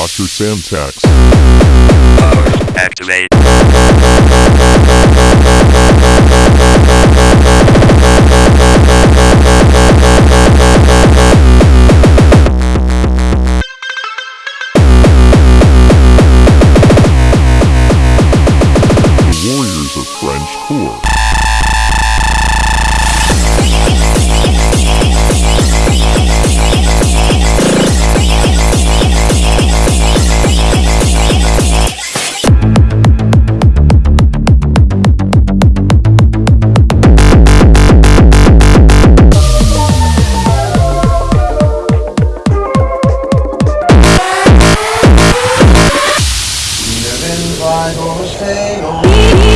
Dr. Samtax. Power activate. The Warriors of French Corps. driven by those fatal